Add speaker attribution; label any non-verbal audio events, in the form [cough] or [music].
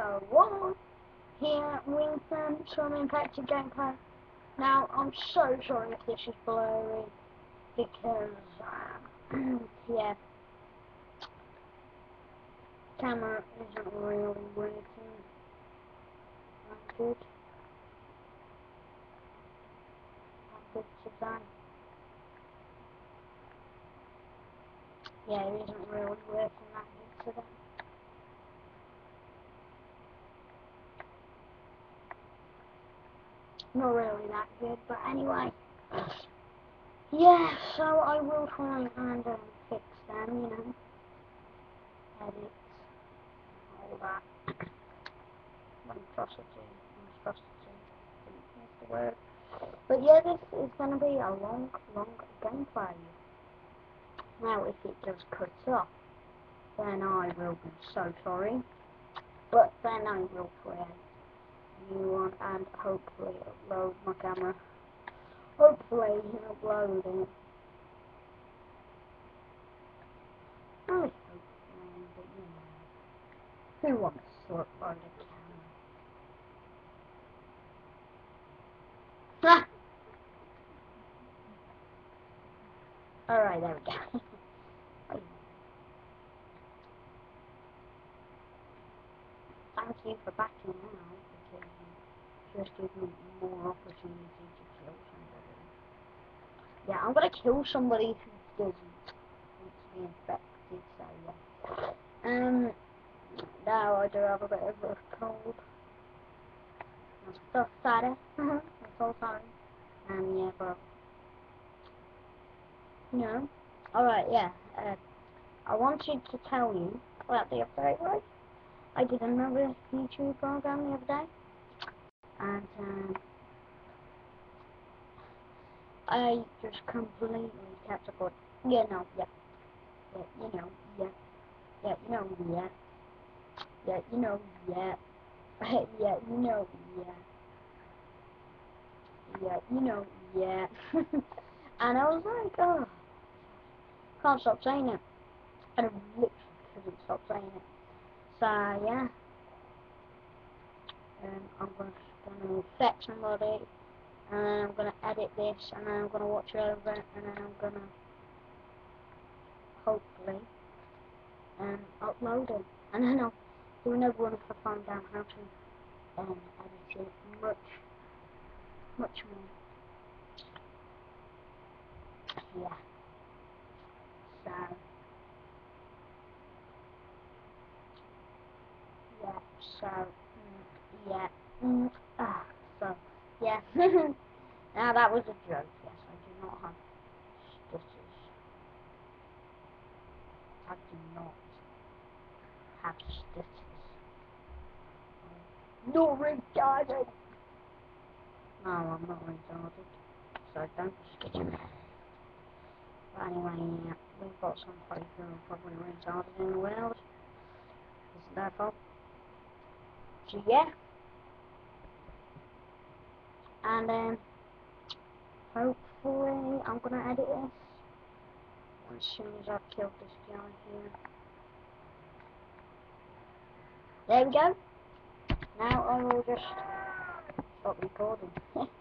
Speaker 1: So what? Here, Winston, some impacted gameplay. Now, I'm so sorry if this is blurry, because, um, [clears throat] yeah, camera isn't really working that good. That good today. Yeah, it isn't really working that good today. Not really that good, but anyway. Yeah, so I will try and um, fix them, you know. Edit, all that. Monstrosity, monstrosity, that's the word. But yeah, this is going to be a long, long gameplay. Now, if it does cut off, then I will be so sorry. But then I will create new one and hopefully upload my camera. Hopefully upload it. I hope but you know. Who wants to upload a camera? [laughs] Alright, there we go. [laughs] Thank you for backing out just give me more opportunity to kill somebody. Yeah, I'm gonna kill somebody who doesn't want to be infected, so yeah. Um, now I do have a bit of a cold. I'm so sorry. I'm so sorry. Um, yeah, but, know. Alright, yeah. Uh, I wanted to tell you about the update, right? I did another YouTube program the other day and um, I just completely kept support. Yeah, no, yeah, yeah, you know, yeah, yeah, you know, yeah, yeah, you know, yeah, yeah, you know, yeah, yeah, you know, yeah, [laughs] and I was like, oh, can't stop saying it, and I literally couldn't stop saying it. So yeah, um, I'm going to set somebody, and then I'm going to edit this, and then I'm going to watch it over, and then I'm going to hopefully um, upload it. [laughs] And then I'll do another one if I find out how to um, edit it much, much more. Yeah. So, yeah, so, mm, yeah. Mm, yeah. [laughs] now that was a joke, yes, I do not have stutters. I do not have stutters. No retarded! No, I'm not retarded. So don't me. But anyway, yeah, we've got some people who are probably retarded in the world. It's their fault. So yeah. And then, hopefully, I'm gonna edit this as soon as I've killed this guy here. There we go. Now I will just stop recording. [laughs]